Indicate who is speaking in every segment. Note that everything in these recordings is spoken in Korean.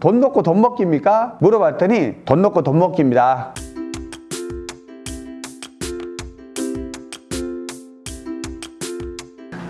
Speaker 1: 돈 놓고 돈 먹기입니까? 물어봤더니 돈 놓고 돈 먹기입니다.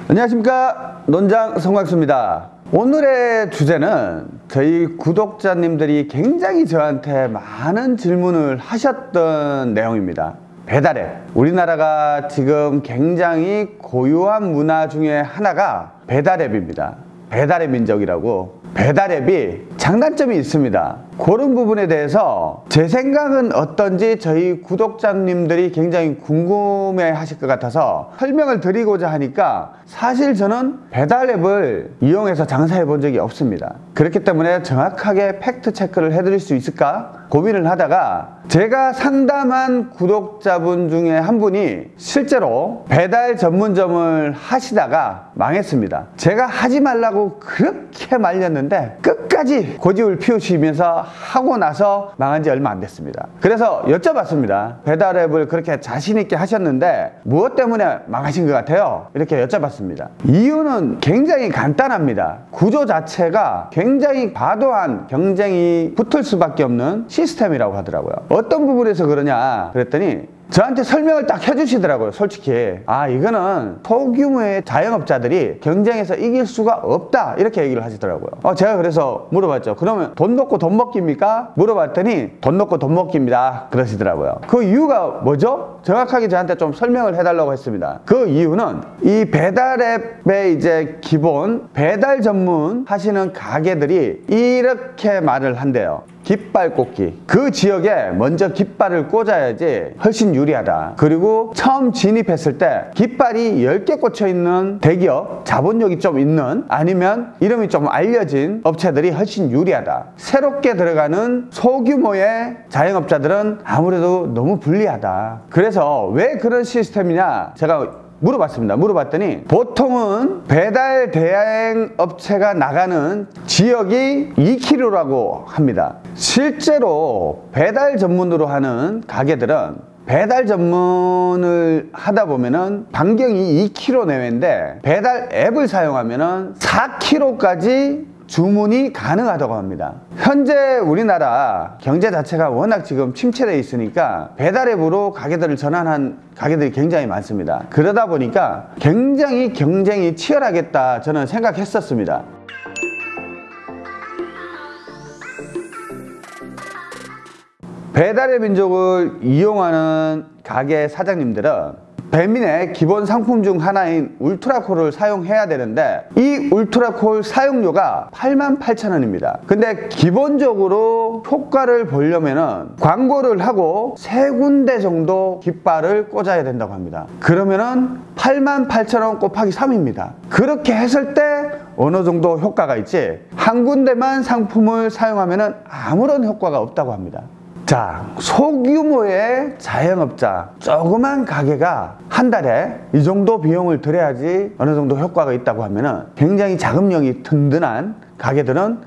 Speaker 1: 안녕하십니까? 논장 성곽수입니다. 오늘의 주제는 저희 구독자님들이 굉장히 저한테 많은 질문을 하셨던 내용입니다. 배달앱. 우리나라가 지금 굉장히 고유한 문화 중에 하나가 배달앱입니다. 배달의 민족이라고 배달 앱이 장단점이 있습니다. 그런 부분에 대해서 제 생각은 어떤지 저희 구독자님들이 굉장히 궁금해 하실 것 같아서 설명을 드리고자 하니까 사실 저는 배달 앱을 이용해서 장사해 본 적이 없습니다 그렇기 때문에 정확하게 팩트 체크를 해드릴 수 있을까 고민을 하다가 제가 상담한 구독자분 중에 한 분이 실제로 배달 전문점을 하시다가 망했습니다. 제가 하지 말라고 그렇게 말렸는데 끝까지 고집을 피우시면서 하고 나서 망한 지 얼마 안 됐습니다. 그래서 여쭤봤습니다. 배달앱을 그렇게 자신 있게 하셨는데 무엇 때문에 망하신 것 같아요? 이렇게 여쭤봤습니다. 이유는 굉장히 간단합니다. 구조 자체가 굉장히 과도한 경쟁이 붙을 수밖에 없는 시스템이라고 하더라고요. 어떤 부분에서 그러냐 그랬더니 저한테 설명을 딱 해주시더라고요 솔직히. 아 이거는 소규모의 자영업자들이 경쟁에서 이길 수가 없다 이렇게 얘기를 하시더라고요. 어, 제가 그래서 물어봤죠. 그러면 돈 놓고 돈 먹기입니까? 물어봤더니 돈 놓고 돈 먹기입니다. 그러시더라고요. 그 이유가 뭐죠? 정확하게 저한테 좀 설명을 해달라고 했습니다. 그 이유는 이 배달앱의 이제 기본 배달 전문 하시는 가게들이 이렇게 말을 한대요 깃발 꽂기. 그 지역에 먼저 깃발을 꽂아야지 훨씬 유리하다. 그리고 처음 진입했을 때 깃발이 10개 꽂혀 있는 대기업 자본력이 좀 있는 아니면 이름이 좀 알려진 업체들이 훨씬 유리하다. 새롭게 들어가는 소규모의 자영업자들은 아무래도 너무 불리하다. 그래서 왜 그런 시스템이냐? 제가 물어봤습니다. 물어봤더니 보통은 배달 대행 업체가 나가는 지역이 2km라고 합니다. 실제로 배달 전문으로 하는 가게들은 배달 전문을 하다 보면은 반경이 2km 내외인데 배달 앱을 사용하면은 4km까지 주문이 가능하다고 합니다. 현재 우리나라 경제 자체가 워낙 지금 침체되어 있으니까 배달앱으로 가게들을 전환한 가게들이 굉장히 많습니다. 그러다 보니까 굉장히 경쟁이 치열하겠다 저는 생각했었습니다. 배달의 민족을 이용하는 가게 사장님들은 배민의 기본 상품 중 하나인 울트라콜을 사용해야 되는데 이 울트라콜 사용료가 88,000원입니다. 근데 기본적으로 효과를 보려면 광고를 하고 세 군데 정도 깃발을 꽂아야 된다고 합니다. 그러면은 88,000원 곱하기 3입니다. 그렇게 했을 때 어느 정도 효과가 있지? 한 군데만 상품을 사용하면 아무런 효과가 없다고 합니다. 자 소규모의 자영업자 조그만 가게가 한 달에 이 정도 비용을 들여야지 어느 정도 효과가 있다고 하면 굉장히 자금력이 든든한 가게들은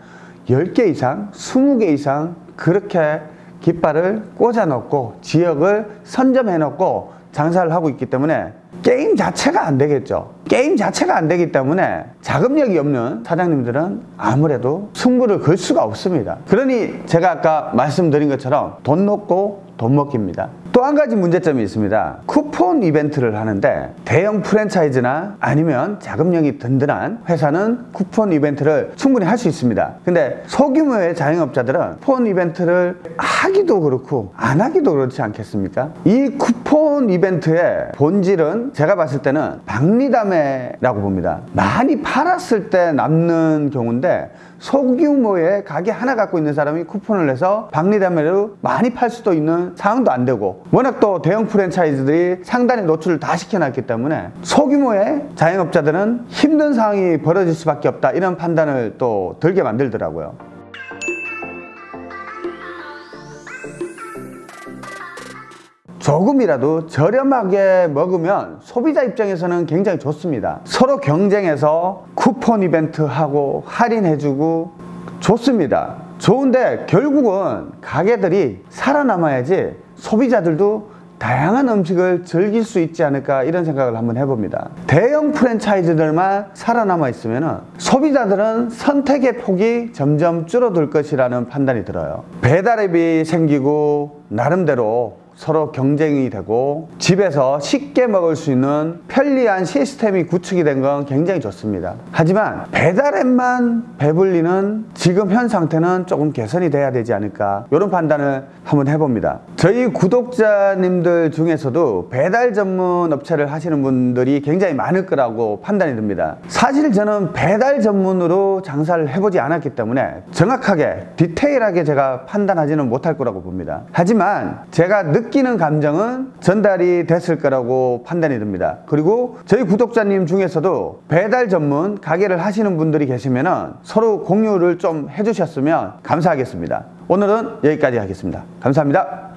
Speaker 1: 10개 이상 20개 이상 그렇게 깃발을 꽂아 놓고 지역을 선점해 놓고 장사를 하고 있기 때문에 게임 자체가 안 되겠죠. 게임 자체가 안 되기 때문에 자금력이 없는 사장님들은 아무래도 승부를 걸 수가 없습니다. 그러니 제가 아까 말씀드린 것처럼 돈 놓고 돈 먹기입니다 또 한 가지 문제점이 있습니다. 쿠폰 이벤트를 하는데 대형 프랜차이즈나 아니면 자금력이 든든한 회사는 쿠폰 이벤트를 충분히 할 수 있습니다. 근데 소규모의 자영업자들은 쿠폰 이벤트를 하기도 그렇고 안 하기도 그렇지 않겠습니까? 이 쿠폰 이벤트의 본질은 제가 봤을 때는 박리담회라고 봅니다. 많이 팔았을 때 남는 경우인데 소규모의 가게 하나 갖고 있는 사람이 쿠폰을 내서 박리담회로 많이 팔 수도 있는 상황도 안 되고 워낙 또 대형 프랜차이즈들이 상단에 노출을 다 시켜놨기 때문에 소규모의 자영업자들은 힘든 상황이 벌어질 수밖에 없다 이런 판단을 또 들게 만들더라고요 조금이라도 저렴하게 먹으면 소비자 입장에서는 굉장히 좋습니다 서로 경쟁해서 쿠폰 이벤트 하고 할인해주고 좋습니다 좋은데 결국은 가게들이 살아남아야지 소비자들도 다양한 음식을 즐길 수 있지 않을까 이런 생각을 한번 해봅니다. 대형 프랜차이즈들만 살아남아 있으면 소비자들은 선택의 폭이 점점 줄어들 것이라는 판단이 들어요. 배달앱이 생기고 나름대로 서로 경쟁이 되고 집에서 쉽게 먹을 수 있는 편리한 시스템이 구축이 된 건 굉장히 좋습니다. 하지만 배달앱만 배불리는 지금 현 상태는 조금 개선이 돼야 되지 않을까 이런 판단을 한번 해봅니다. 저희 구독자님들 중에서도 배달 전문 업체를 하시는 분들이 굉장히 많을 거라고 판단이 듭니다. 사실 저는 배달 전문으로 장사를 해보지 않았기 때문에 정확하게 디테일하게 제가 판단하지는 못할 거라고 봅니다. 하지만 제가 느끼는 감정은 전달이 됐을 거라고 판단이 듭니다. 그리고 저희 구독자님 중에서도 배달 전문 가게를 하시는 분들이 계시면 서로 공유를 좀 해주셨으면 감사하겠습니다. 오늘은 여기까지 하겠습니다. 감사합니다.